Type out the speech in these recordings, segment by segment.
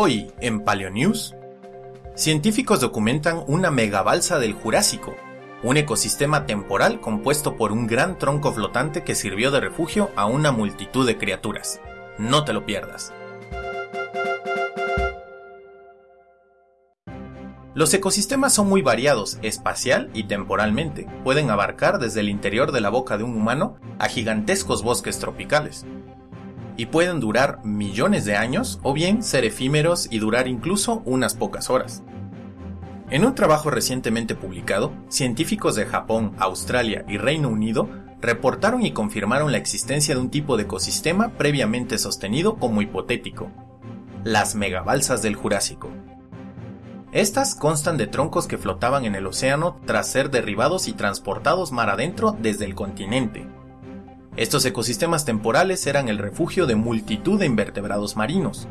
Hoy, en Paleonews, científicos documentan una megabalsa del Jurásico, un ecosistema temporal compuesto por un gran tronco flotante que sirvió de refugio a una multitud de criaturas. No te lo pierdas. Los ecosistemas son muy variados espacial y temporalmente. Pueden abarcar desde el interior de la boca de un humano a gigantescos bosques tropicales y pueden durar millones de años o bien ser efímeros y durar incluso unas pocas horas. En un trabajo recientemente publicado, científicos de Japón, Australia y Reino Unido reportaron y confirmaron la existencia de un tipo de ecosistema previamente sostenido como hipotético, las megabalsas del Jurásico. Estas constan de troncos que flotaban en el océano tras ser derribados y transportados mar adentro desde el continente, estos ecosistemas temporales eran el refugio de multitud de invertebrados marinos,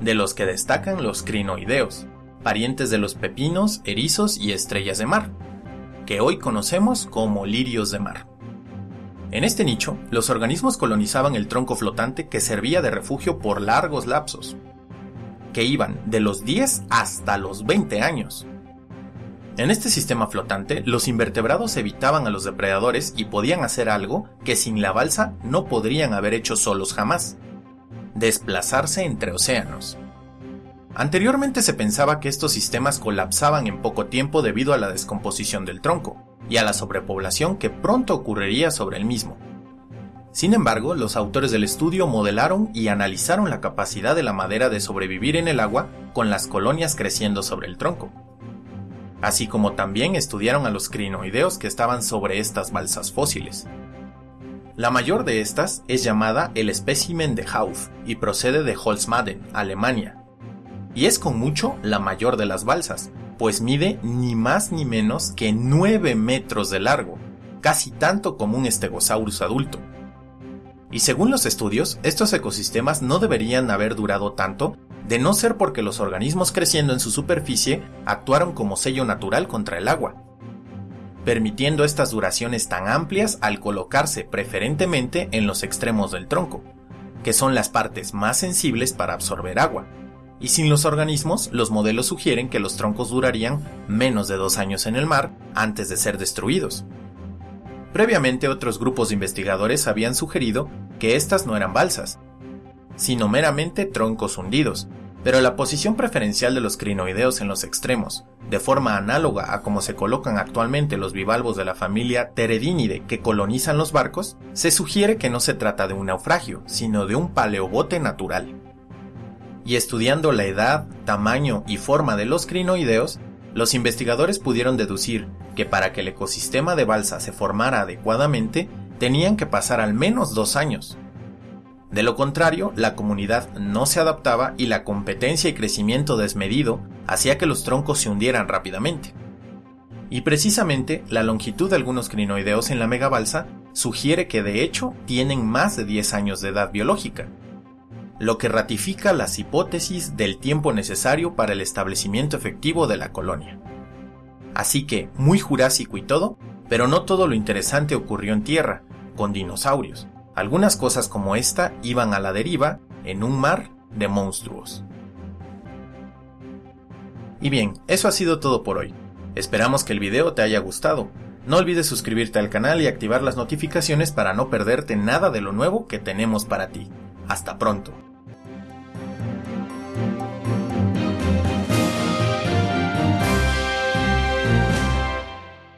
de los que destacan los crinoideos, parientes de los pepinos, erizos y estrellas de mar, que hoy conocemos como lirios de mar. En este nicho, los organismos colonizaban el tronco flotante que servía de refugio por largos lapsos, que iban de los 10 hasta los 20 años, en este sistema flotante, los invertebrados evitaban a los depredadores y podían hacer algo que sin la balsa no podrían haber hecho solos jamás. Desplazarse entre océanos. Anteriormente se pensaba que estos sistemas colapsaban en poco tiempo debido a la descomposición del tronco y a la sobrepoblación que pronto ocurriría sobre el mismo. Sin embargo, los autores del estudio modelaron y analizaron la capacidad de la madera de sobrevivir en el agua con las colonias creciendo sobre el tronco así como también estudiaron a los crinoideos que estaban sobre estas balsas fósiles. La mayor de estas es llamada el espécimen de Hauff y procede de Holzmaden, Alemania. Y es con mucho la mayor de las balsas, pues mide ni más ni menos que 9 metros de largo, casi tanto como un Stegosaurus adulto. Y según los estudios, estos ecosistemas no deberían haber durado tanto de no ser porque los organismos creciendo en su superficie actuaron como sello natural contra el agua, permitiendo estas duraciones tan amplias al colocarse preferentemente en los extremos del tronco, que son las partes más sensibles para absorber agua. Y sin los organismos, los modelos sugieren que los troncos durarían menos de dos años en el mar antes de ser destruidos. Previamente otros grupos de investigadores habían sugerido que estas no eran balsas, sino meramente troncos hundidos, pero la posición preferencial de los crinoideos en los extremos, de forma análoga a como se colocan actualmente los bivalvos de la familia Teredinide que colonizan los barcos, se sugiere que no se trata de un naufragio, sino de un paleobote natural. Y estudiando la edad, tamaño y forma de los crinoideos, los investigadores pudieron deducir que para que el ecosistema de balsa se formara adecuadamente, tenían que pasar al menos dos años, de lo contrario, la comunidad no se adaptaba y la competencia y crecimiento desmedido hacía que los troncos se hundieran rápidamente. Y precisamente la longitud de algunos crinoideos en la megabalsa sugiere que de hecho tienen más de 10 años de edad biológica, lo que ratifica las hipótesis del tiempo necesario para el establecimiento efectivo de la colonia. Así que, muy jurásico y todo, pero no todo lo interesante ocurrió en tierra, con dinosaurios. Algunas cosas como esta iban a la deriva en un mar de monstruos. Y bien, eso ha sido todo por hoy. Esperamos que el video te haya gustado. No olvides suscribirte al canal y activar las notificaciones para no perderte nada de lo nuevo que tenemos para ti. Hasta pronto.